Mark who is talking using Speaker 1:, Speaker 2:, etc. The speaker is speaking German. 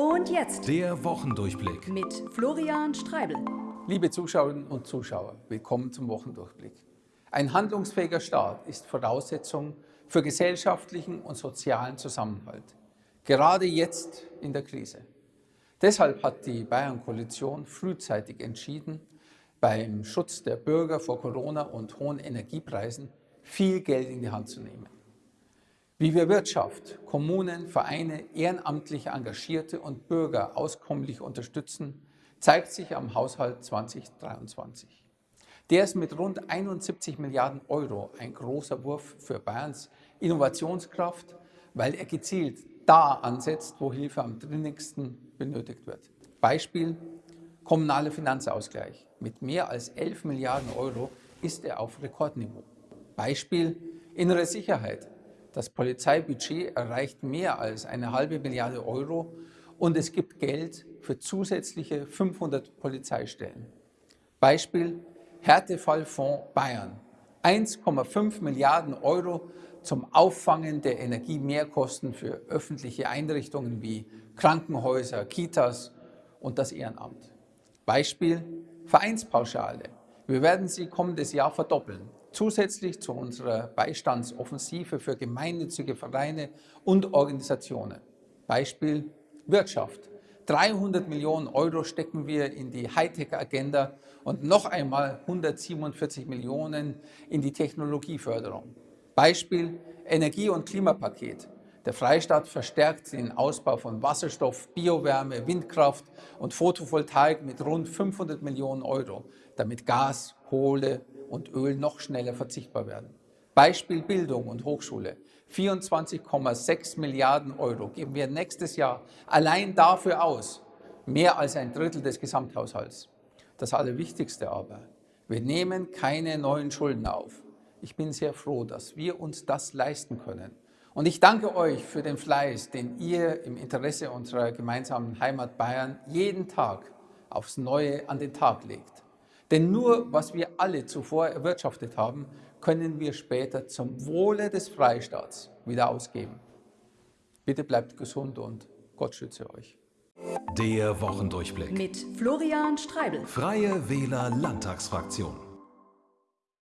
Speaker 1: Und jetzt
Speaker 2: Der Wochendurchblick.
Speaker 1: mit Florian Streibel.
Speaker 3: Liebe Zuschauerinnen und Zuschauer, willkommen zum Wochendurchblick. Ein handlungsfähiger Staat ist Voraussetzung für gesellschaftlichen und sozialen Zusammenhalt, gerade jetzt in der Krise. Deshalb hat die Bayern-Koalition frühzeitig entschieden, beim Schutz der Bürger vor Corona und hohen Energiepreisen viel Geld in die Hand zu nehmen. Wie wir Wirtschaft, Kommunen, Vereine, ehrenamtlich Engagierte und Bürger auskommlich unterstützen, zeigt sich am Haushalt 2023. Der ist mit rund 71 Milliarden Euro ein großer Wurf für Bayerns Innovationskraft, weil er gezielt da ansetzt, wo Hilfe am dringendsten benötigt wird. Beispiel kommunaler Finanzausgleich. Mit mehr als 11 Milliarden Euro ist er auf Rekordniveau. Beispiel innere Sicherheit. Das Polizeibudget erreicht mehr als eine halbe Milliarde Euro und es gibt Geld für zusätzliche 500 Polizeistellen. Beispiel Härtefallfonds Bayern. 1,5 Milliarden Euro zum Auffangen der Energiemehrkosten für öffentliche Einrichtungen wie Krankenhäuser, Kitas und das Ehrenamt. Beispiel Vereinspauschale. Wir werden sie kommendes Jahr verdoppeln. Zusätzlich zu unserer Beistandsoffensive für gemeinnützige Vereine und Organisationen. Beispiel Wirtschaft. 300 Millionen Euro stecken wir in die Hightech-Agenda und noch einmal 147 Millionen in die Technologieförderung. Beispiel Energie- und Klimapaket. Der Freistaat verstärkt den Ausbau von Wasserstoff, Biowärme, Windkraft und Photovoltaik mit rund 500 Millionen Euro, damit Gas, Kohle und Öl noch schneller verzichtbar werden. Beispiel Bildung und Hochschule. 24,6 Milliarden Euro geben wir nächstes Jahr allein dafür aus, mehr als ein Drittel des Gesamthaushalts. Das Allerwichtigste aber, wir nehmen keine neuen Schulden auf. Ich bin sehr froh, dass wir uns das leisten können. Und ich danke euch für den Fleiß, den ihr im Interesse unserer gemeinsamen Heimat Bayern jeden Tag aufs Neue an den Tag legt. Denn nur was wir alle zuvor erwirtschaftet haben, können wir später zum Wohle des Freistaats wieder ausgeben. Bitte bleibt gesund und Gott schütze euch.
Speaker 2: Der Wochendurchblick.
Speaker 1: Mit Florian Streibel.
Speaker 2: Freie Wähler Landtagsfraktion.